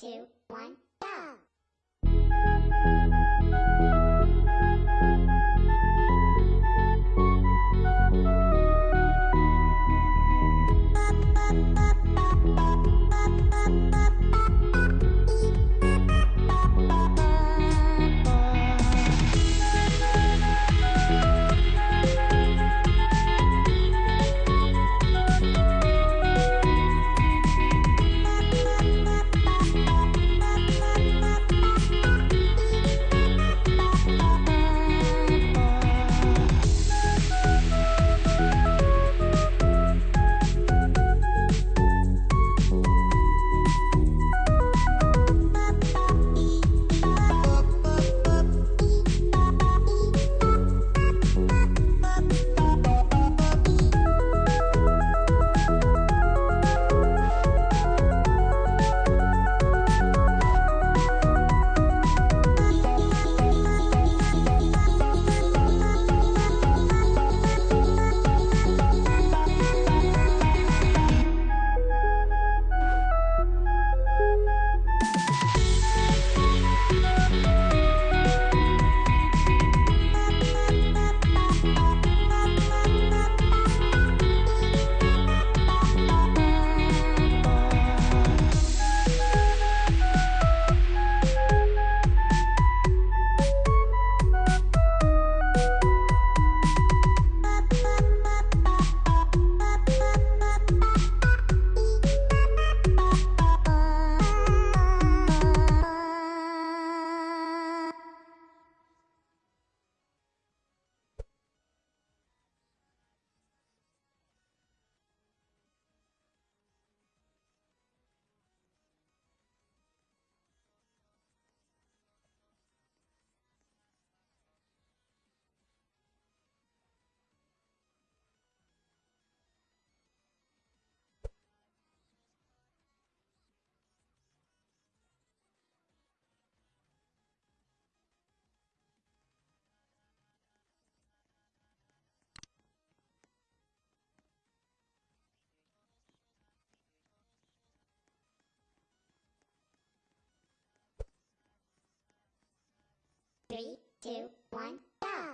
two, one, Three, two, one, go!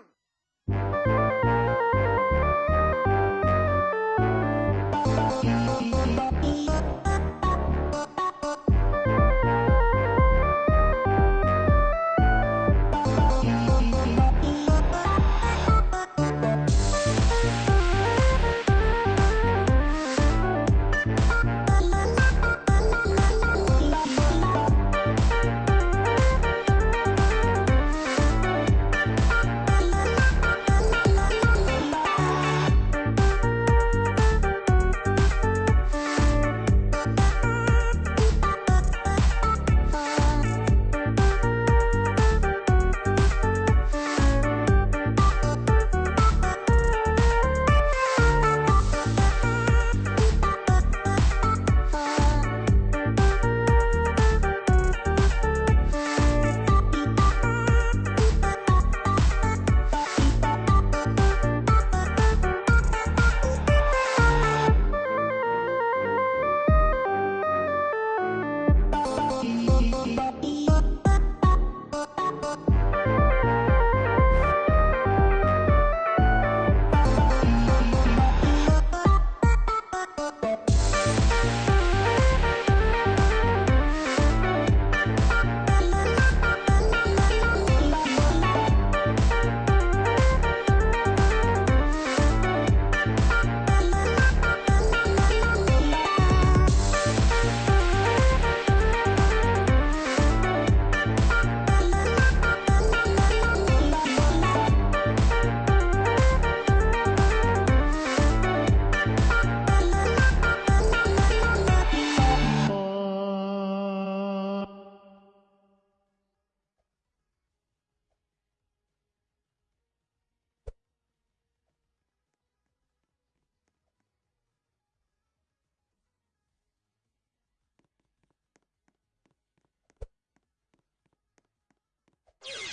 Yeah.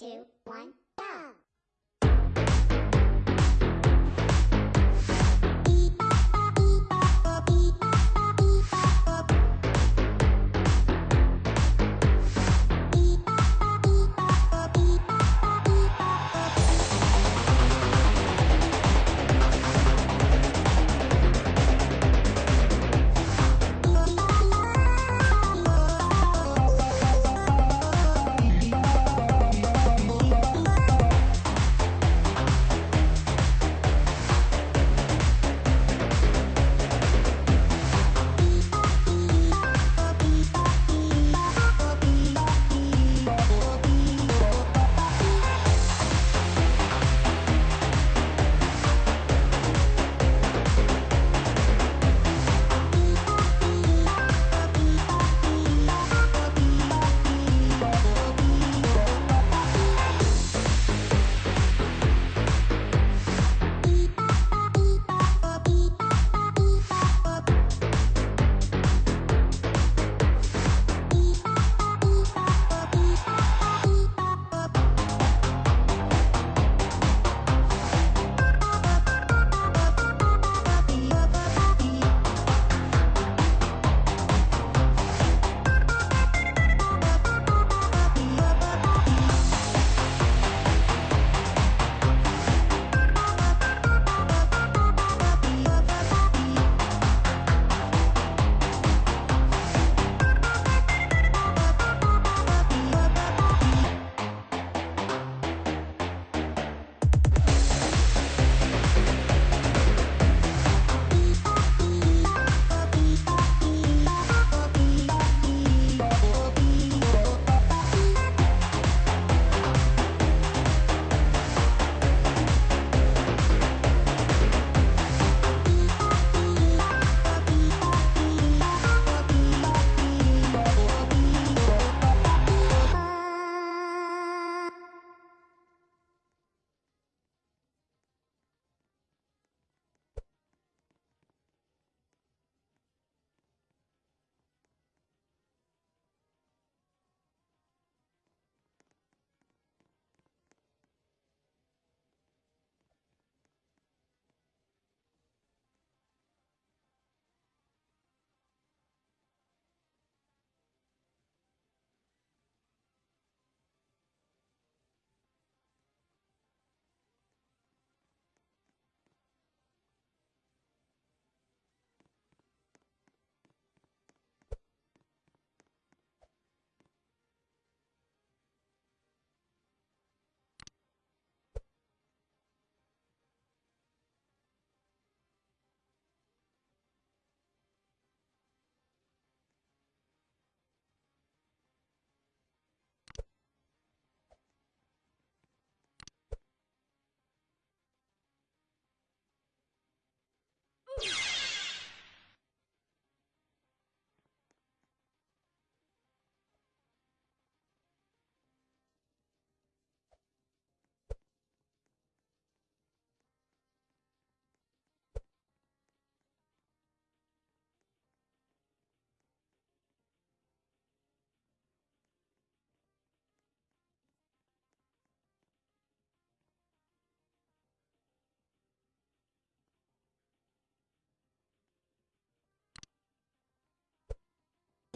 two, one,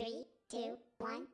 Three, two, one,